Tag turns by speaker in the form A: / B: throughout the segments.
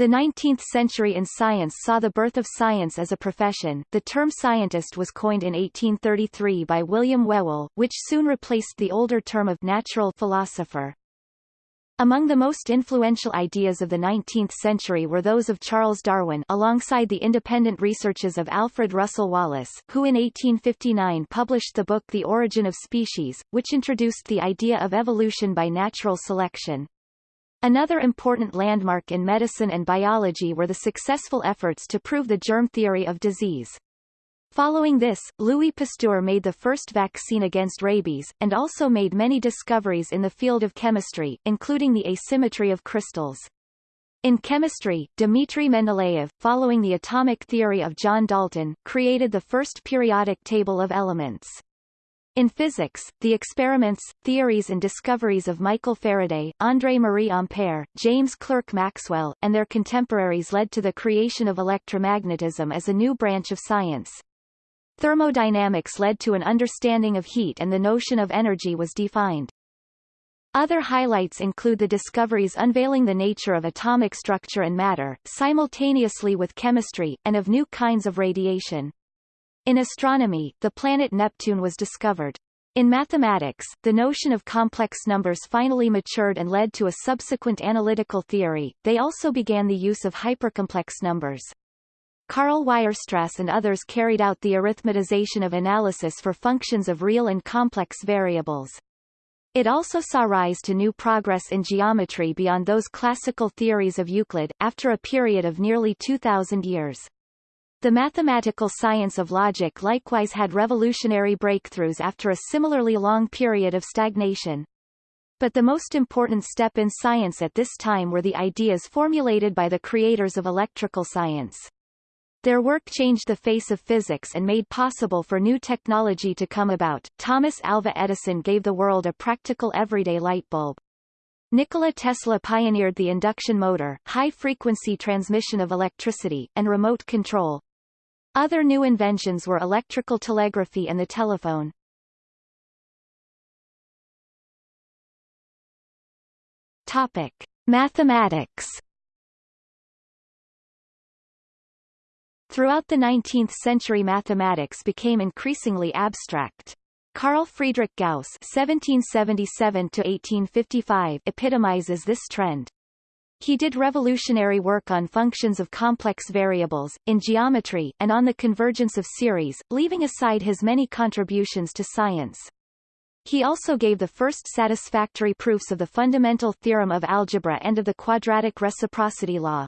A: The 19th century in science saw the birth of science as a profession. The term scientist was coined in 1833 by William Whewell, which soon replaced the older term of natural philosopher. Among the most influential ideas of the 19th century were those of Charles Darwin alongside the independent researches of Alfred Russel Wallace, who in 1859 published the book The Origin of Species, which introduced the idea of evolution by natural selection. Another important landmark in medicine and biology were the successful efforts to prove the germ theory of disease. Following this, Louis Pasteur made the first vaccine against rabies, and also made many discoveries in the field of chemistry, including the asymmetry of crystals. In chemistry, Dmitry Mendeleev, following the atomic theory of John Dalton, created the first periodic table of elements. In physics, the experiments, theories and discoveries of Michael Faraday, André-Marie Ampère, James Clerk Maxwell, and their contemporaries led to the creation of electromagnetism as a new branch of science. Thermodynamics led to an understanding of heat and the notion of energy was defined. Other highlights include the discoveries unveiling the nature of atomic structure and matter, simultaneously with chemistry, and of new kinds of radiation. In astronomy, the planet Neptune was discovered. In mathematics, the notion of complex numbers finally matured and led to a subsequent analytical theory. They also began the use of hypercomplex numbers. Karl Weierstrass and others carried out the arithmetization of analysis for functions of real and complex variables. It also saw rise to new progress in geometry beyond those classical theories of Euclid, after a period of nearly 2,000 years. The mathematical science of logic likewise had revolutionary breakthroughs after a similarly long period of stagnation. But the most important step in science at this time were the ideas formulated by the creators of electrical science. Their work changed the face of physics and made possible for new technology to come about. Thomas Alva Edison gave the world a practical everyday light bulb. Nikola Tesla pioneered the induction motor, high-frequency transmission of electricity, and remote control. Other new inventions were electrical telegraphy and the telephone. Topic. Mathematics Throughout the 19th century mathematics became increasingly abstract. Carl Friedrich Gauss (1777–1855) epitomizes this trend. He did revolutionary work on functions of complex variables, in geometry, and on the convergence of series, leaving aside his many contributions to science. He also gave the first satisfactory proofs of the fundamental theorem of algebra and of the quadratic reciprocity law.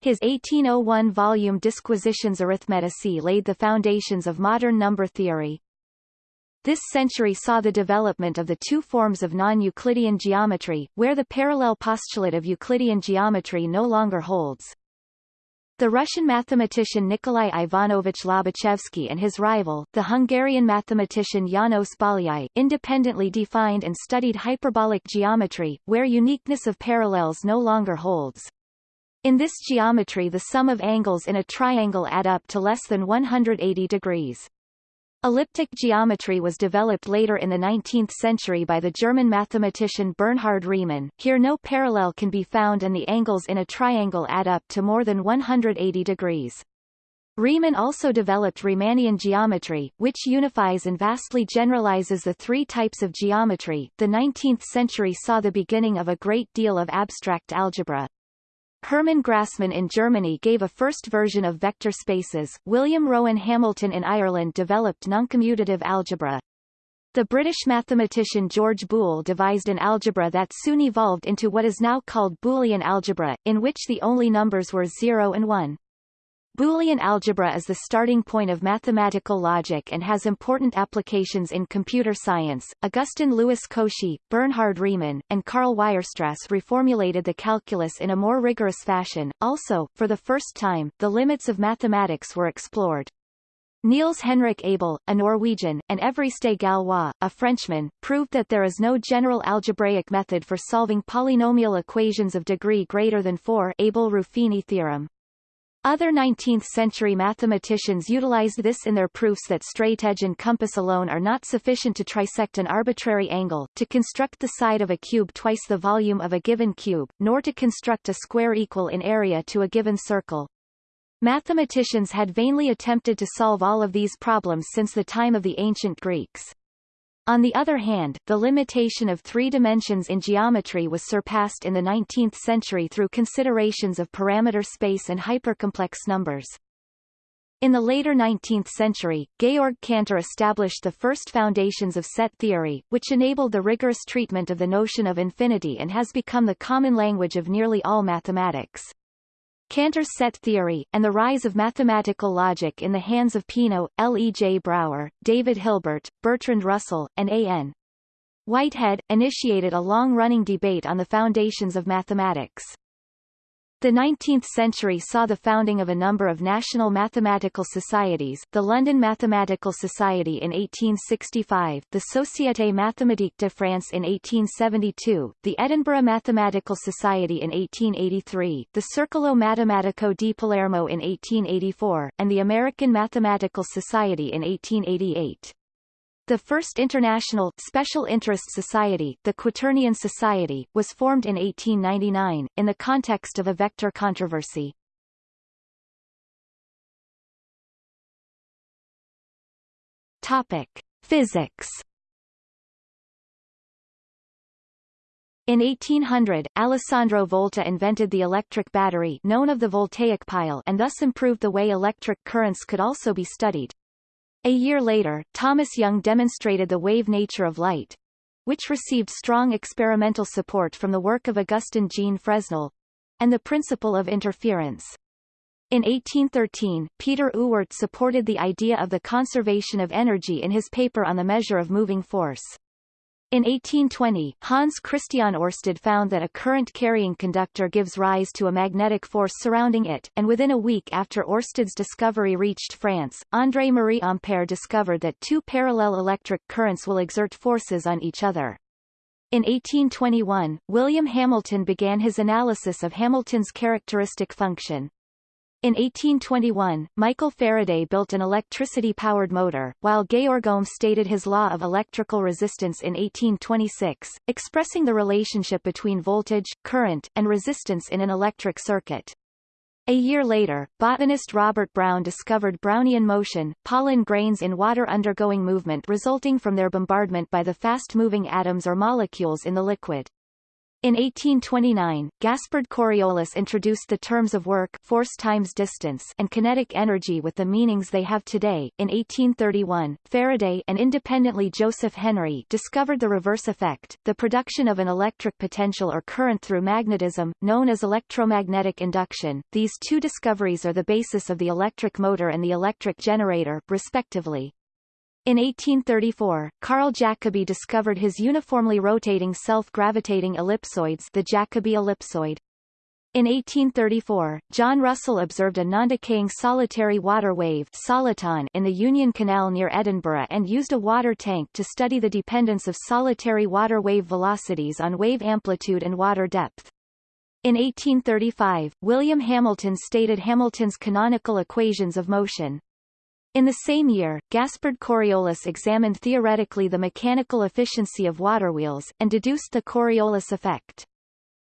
A: His 1801 volume Disquisitiones Arithmeticae laid the foundations of modern number theory. This century saw the development of the two forms of non-Euclidean geometry, where the parallel postulate of Euclidean geometry no longer holds. The Russian mathematician Nikolai Ivanovich Lobachevsky and his rival, the Hungarian mathematician János Bolyai, independently defined and studied hyperbolic geometry, where uniqueness of parallels no longer holds. In this geometry the sum of angles in a triangle add up to less than 180 degrees. Elliptic geometry was developed later in the 19th century by the German mathematician Bernhard Riemann. Here no parallel can be found and the angles in a triangle add up to more than 180 degrees. Riemann also developed Riemannian geometry, which unifies and vastly generalizes the three types of geometry. The 19th century saw the beginning of a great deal of abstract algebra. Hermann Grassmann in Germany gave a first version of vector spaces, William Rowan Hamilton in Ireland developed noncommutative algebra. The British mathematician George Boole devised an algebra that soon evolved into what is now called Boolean algebra, in which the only numbers were 0 and 1. Boolean algebra is the starting point of mathematical logic and has important applications in computer science. Augustin Louis Cauchy, Bernhard Riemann, and Karl Weierstrass reformulated the calculus in a more rigorous fashion. Also, for the first time, the limits of mathematics were explored. Niels Henrik Abel, a Norwegian, and Évariste Galois, a Frenchman, proved that there is no general algebraic method for solving polynomial equations of degree greater than 4 Abel-Ruffini theorem. Other 19th-century mathematicians utilized this in their proofs that straightedge and compass alone are not sufficient to trisect an arbitrary angle, to construct the side of a cube twice the volume of a given cube, nor to construct a square equal in area to a given circle. Mathematicians had vainly attempted to solve all of these problems since the time of the ancient Greeks. On the other hand, the limitation of three dimensions in geometry was surpassed in the 19th century through considerations of parameter space and hypercomplex numbers. In the later 19th century, Georg Cantor established the first foundations of set theory, which enabled the rigorous treatment of the notion of infinity and has become the common language of nearly all mathematics. Cantor's set theory, and the rise of mathematical logic in the hands of Peano, L. E. J. Brouwer, David Hilbert, Bertrand Russell, and A. N. Whitehead, initiated a long-running debate on the foundations of mathematics. The 19th century saw the founding of a number of national mathematical societies, the London Mathematical Society in 1865, the Société Mathématique de France in 1872, the Edinburgh Mathematical Society in 1883, the Circolo Matematico di Palermo in 1884, and the American Mathematical Society in 1888. The first international special interest society, the Quaternion Society, was formed in 1899, in the context of a vector controversy. Topic. Physics In 1800, Alessandro Volta invented the electric battery known of the voltaic pile and thus improved the way electric currents could also be studied. A year later, Thomas Young demonstrated the wave nature of light, which received strong experimental support from the work of Augustin Jean Fresnel, and the principle of interference. In 1813, Peter Ewart supported the idea of the conservation of energy in his paper on the measure of moving force. In 1820, Hans Christian Ørsted found that a current-carrying conductor gives rise to a magnetic force surrounding it, and within a week after Ørsted's discovery reached France, André-Marie Ampère discovered that two parallel electric currents will exert forces on each other. In 1821, William Hamilton began his analysis of Hamilton's characteristic function. In 1821, Michael Faraday built an electricity-powered motor, while Georg Ohm stated his law of electrical resistance in 1826, expressing the relationship between voltage, current, and resistance in an electric circuit. A year later, botanist Robert Brown discovered Brownian motion, pollen grains in water undergoing movement resulting from their bombardment by the fast-moving atoms or molecules in the liquid. In 1829, Gaspard Coriolis introduced the terms of work force times distance and kinetic energy with the meanings they have today. In 1831, Faraday and independently Joseph Henry discovered the reverse effect, the production of an electric potential or current through magnetism, known as electromagnetic induction. These two discoveries are the basis of the electric motor and the electric generator, respectively. In 1834, Carl Jacobi discovered his uniformly rotating self-gravitating ellipsoids the Jacobi ellipsoid. In 1834, John Russell observed a non-decaying solitary water wave soliton in the Union Canal near Edinburgh and used a water tank to study the dependence of solitary water wave velocities on wave amplitude and water depth. In 1835, William Hamilton stated Hamilton's canonical equations of motion. In the same year, Gaspard Coriolis examined theoretically the mechanical efficiency of waterwheels, and deduced the Coriolis effect.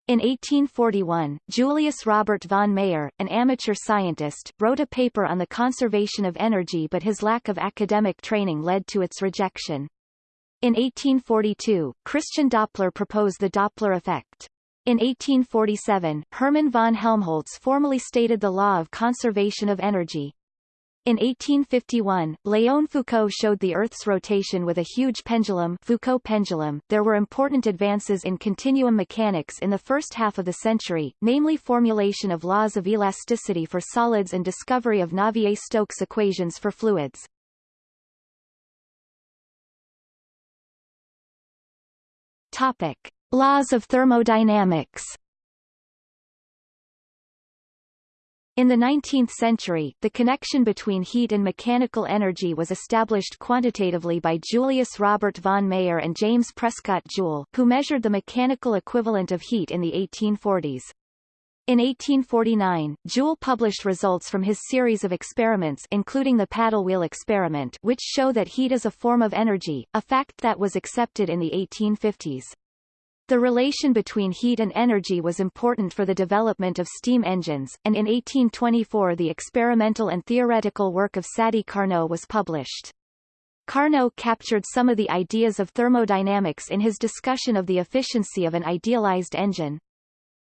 A: In 1841, Julius Robert von Mayer, an amateur scientist, wrote a paper on the conservation of energy but his lack of academic training led to its rejection. In 1842, Christian Doppler proposed the Doppler effect. In 1847, Hermann von Helmholtz formally stated the law of conservation of energy. In 1851, Léon Foucault showed the Earth's rotation with a huge pendulum Foucault pendulum. There were important advances in continuum mechanics in the first half of the century, namely formulation of laws of elasticity for solids and discovery of Navier-Stokes equations for fluids. Topic: Laws of thermodynamics. In the 19th century, the connection between heat and mechanical energy was established quantitatively by Julius Robert von Mayer and James Prescott Joule, who measured the mechanical equivalent of heat in the 1840s. In 1849, Joule published results from his series of experiments including the paddle wheel experiment which show that heat is a form of energy, a fact that was accepted in the 1850s. The relation between heat and energy was important for the development of steam engines, and in 1824 the experimental and theoretical work of Sadi Carnot was published. Carnot captured some of the ideas of thermodynamics in his discussion of the efficiency of an idealized engine.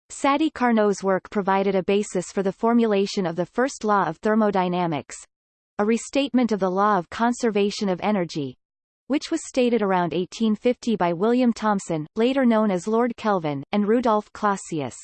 A: Sadi Carnot's work provided a basis for the formulation of the first law of thermodynamics, a restatement of the law of conservation of energy, which was stated around 1850 by William Thomson, later known as Lord Kelvin, and Rudolf Clausius.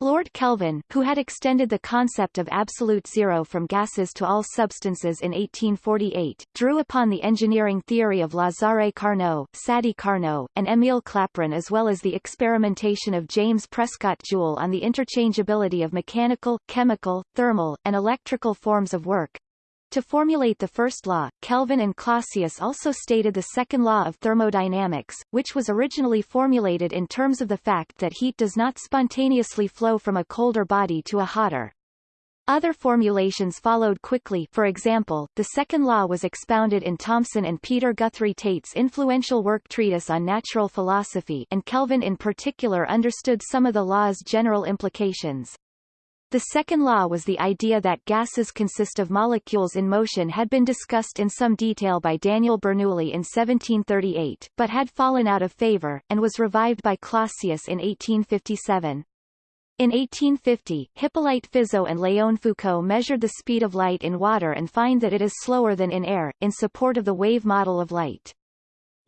A: Lord Kelvin, who had extended the concept of absolute zero from gases to all substances in 1848, drew upon the engineering theory of Lazare Carnot, Sadi Carnot, and Émile Clapeyron as well as the experimentation of James Prescott Joule on the interchangeability of mechanical, chemical, thermal, and electrical forms of work, to formulate the first law, Kelvin and Clausius also stated the second law of thermodynamics, which was originally formulated in terms of the fact that heat does not spontaneously flow from a colder body to a hotter. Other formulations followed quickly for example, the second law was expounded in Thomson and Peter Guthrie Tait's influential work Treatise on Natural Philosophy and Kelvin in particular understood some of the law's general implications. The second law was the idea that gases consist of molecules in motion had been discussed in some detail by Daniel Bernoulli in 1738, but had fallen out of favor, and was revived by Clausius in 1857. In 1850, Hippolyte Fizeau and Léon Foucault measured the speed of light in water and find that it is slower than in air, in support of the wave model of light.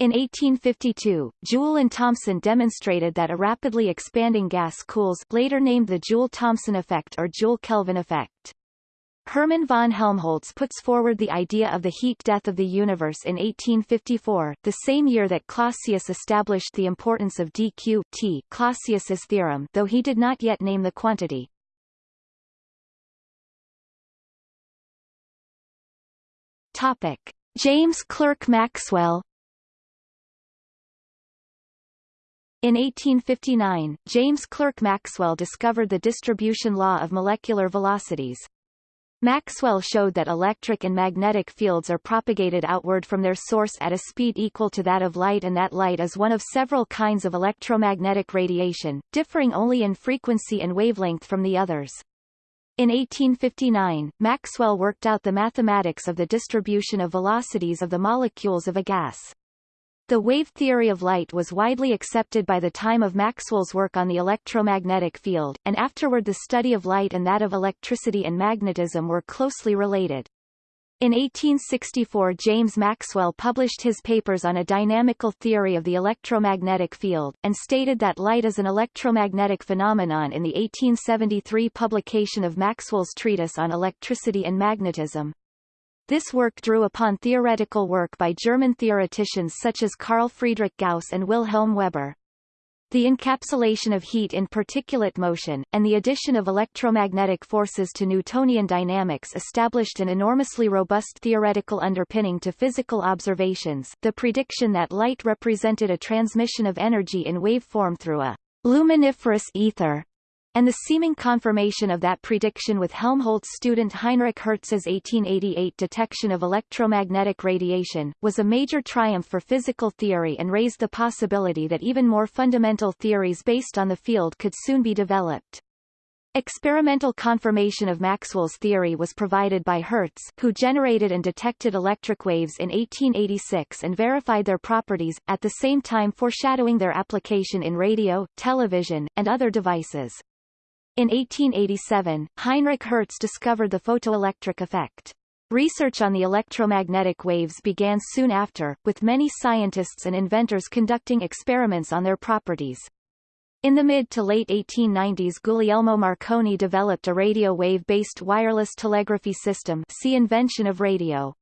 A: In 1852, Joule and Thomson demonstrated that a rapidly expanding gas cools later named the Joule-Thomson effect or Joule-Kelvin effect. Hermann von Helmholtz puts forward the idea of the heat death of the universe in 1854, the same year that Clausius established the importance of dq t Clausius's theorem though he did not yet name the quantity. Topic. James Clerk Maxwell In 1859, James Clerk Maxwell discovered the distribution law of molecular velocities. Maxwell showed that electric and magnetic fields are propagated outward from their source at a speed equal to that of light and that light is one of several kinds of electromagnetic radiation, differing only in frequency and wavelength from the others. In 1859, Maxwell worked out the mathematics of the distribution of velocities of the molecules of a gas. The wave theory of light was widely accepted by the time of Maxwell's work on the electromagnetic field, and afterward the study of light and that of electricity and magnetism were closely related. In 1864 James Maxwell published his papers on a dynamical theory of the electromagnetic field, and stated that light is an electromagnetic phenomenon in the 1873 publication of Maxwell's treatise on electricity and magnetism. This work drew upon theoretical work by German theoreticians such as Carl Friedrich Gauss and Wilhelm Weber. The encapsulation of heat in particulate motion, and the addition of electromagnetic forces to Newtonian dynamics established an enormously robust theoretical underpinning to physical observations the prediction that light represented a transmission of energy in wave form through a luminiferous ether and the seeming confirmation of that prediction with Helmholtz student Heinrich Hertz's 1888 detection of electromagnetic radiation, was a major triumph for physical theory and raised the possibility that even more fundamental theories based on the field could soon be developed. Experimental confirmation of Maxwell's theory was provided by Hertz, who generated and detected electric waves in 1886 and verified their properties, at the same time foreshadowing their application in radio, television, and other devices. In 1887, Heinrich Hertz discovered the photoelectric effect. Research on the electromagnetic waves began soon after, with many scientists and inventors conducting experiments on their properties. In the mid to late 1890s Guglielmo Marconi developed a radio wave-based wireless telegraphy system see invention of radio.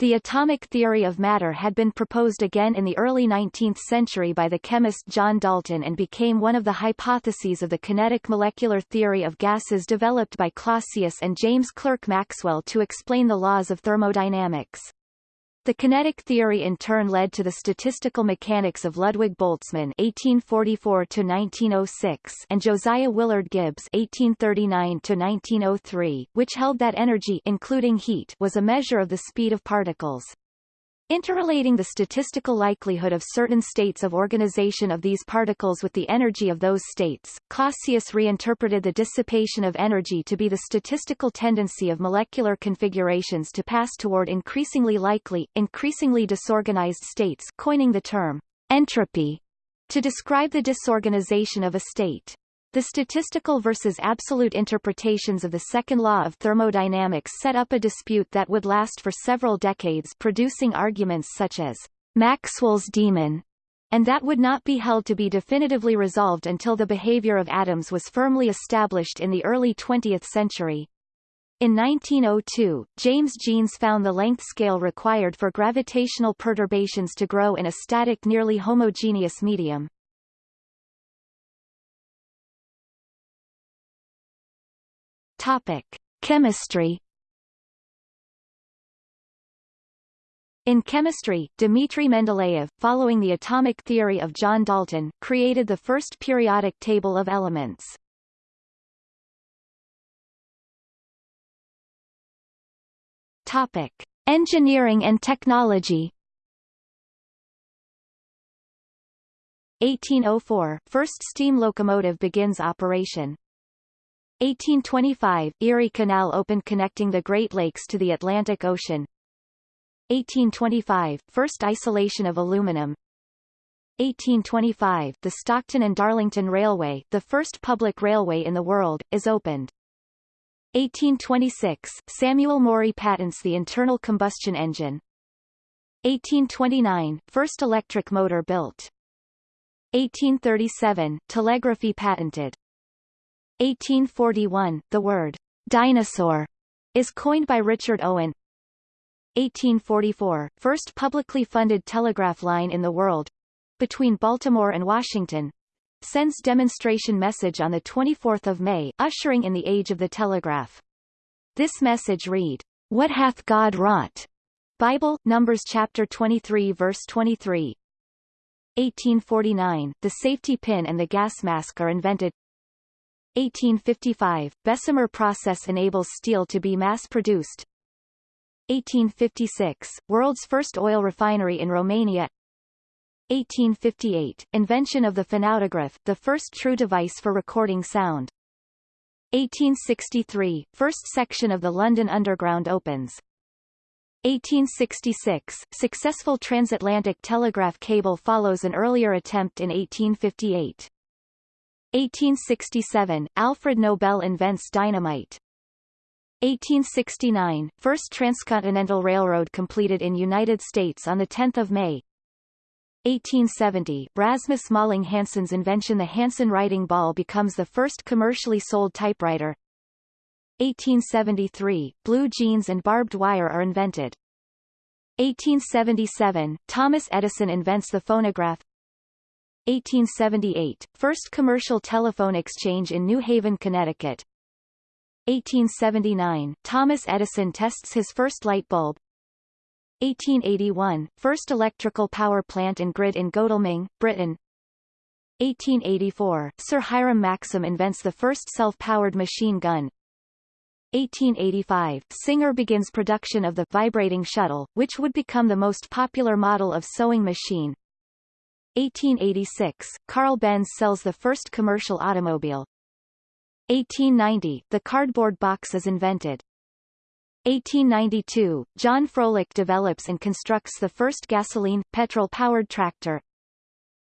A: The atomic theory of matter had been proposed again in the early 19th century by the chemist John Dalton and became one of the hypotheses of the kinetic molecular theory of gases developed by Clausius and James Clerk Maxwell to explain the laws of thermodynamics. The kinetic theory in turn led to the statistical mechanics of Ludwig Boltzmann (1844–1906) and Josiah Willard Gibbs (1839–1903), which held that energy, including heat, was a measure of the speed of particles. Interrelating the statistical likelihood of certain states of organization of these particles with the energy of those states, Clausius reinterpreted the dissipation of energy to be the statistical tendency of molecular configurations to pass toward increasingly likely, increasingly disorganized states coining the term entropy to describe the disorganization of a state. The statistical versus absolute interpretations of the second law of thermodynamics set up a dispute that would last for several decades producing arguments such as Maxwell's demon, and that would not be held to be definitively resolved until the behavior of atoms was firmly established in the early 20th century. In 1902, James Jeans found the length scale required for gravitational perturbations to grow in a static nearly homogeneous medium. Topic: Chemistry. In chemistry, Dmitry Mendeleev, following the atomic theory of John Dalton, created the first periodic table of elements. Topic: Engineering and technology. 1804 – First steam locomotive begins operation 1825 – Erie Canal opened connecting the Great Lakes to the Atlantic Ocean. 1825 – First isolation of aluminum. 1825 – The Stockton and Darlington Railway, the first public railway in the world, is opened. 1826 – Samuel Morey patents the internal combustion engine. 1829 – First electric motor built. 1837 – Telegraphy patented 1841, the word dinosaur is coined by Richard Owen. 1844, first publicly funded telegraph line in the world, between Baltimore and Washington, sends demonstration message on the 24th of May, ushering in the age of the telegraph. This message read, What hath God wrought? Bible, Numbers chapter 23 verse 23. 1849, the safety pin and the gas mask are invented. 1855, Bessemer process enables steel to be mass-produced. 1856, world's first oil refinery in Romania. 1858, invention of the phonautograph, the first true device for recording sound. 1863, first section of the London Underground opens. 1866, successful transatlantic telegraph cable follows an earlier attempt in 1858. 1867, Alfred Nobel invents dynamite. 1869, first transcontinental railroad completed in United States on 10 May. 1870, Rasmus Malling Hansen's invention The Hansen writing ball becomes the first commercially sold typewriter. 1873, blue jeans and barbed wire are invented. 1877, Thomas Edison invents the phonograph. 1878, first commercial telephone exchange in New Haven, Connecticut. 1879, Thomas Edison tests his first light bulb. 1881, first electrical power plant and grid in Godalming, Britain. 1884, Sir Hiram Maxim invents the first self-powered machine gun. 1885, Singer begins production of the vibrating shuttle, which would become the most popular model of sewing machine. 1886, Carl Benz sells the first commercial automobile. 1890, the cardboard box is invented. 1892, John Froelich develops and constructs the first gasoline, petrol-powered tractor.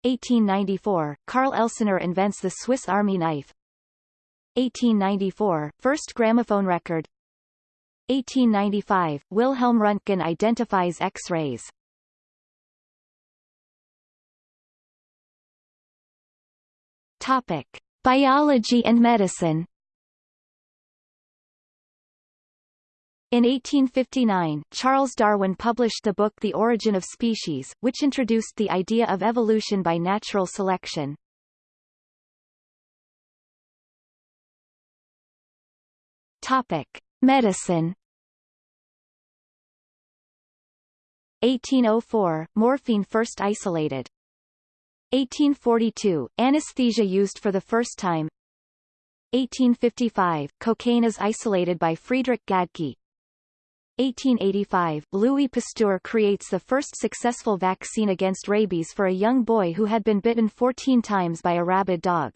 A: 1894, Carl Elsener invents the Swiss Army knife. 1894, first gramophone record. 1895, Wilhelm Röntgen identifies X-rays. Topic: Biology and medicine. In 1859, Charles Darwin published the book The Origin of Species, which introduced the idea of evolution by natural selection. Topic: Medicine. 1804, morphine first isolated. 1842, anesthesia used for the first time. 1855, cocaine is isolated by Friedrich Gaedcke. 1885, Louis Pasteur creates the first successful vaccine against rabies for a young boy who had been bitten 14 times by a rabid dog.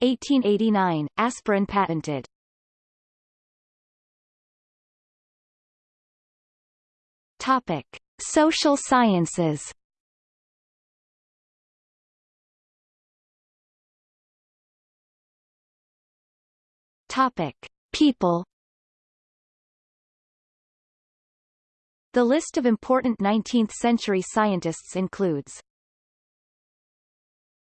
A: 1889, aspirin patented. Topic: Social sciences. Topic: People. The list of important 19th-century scientists includes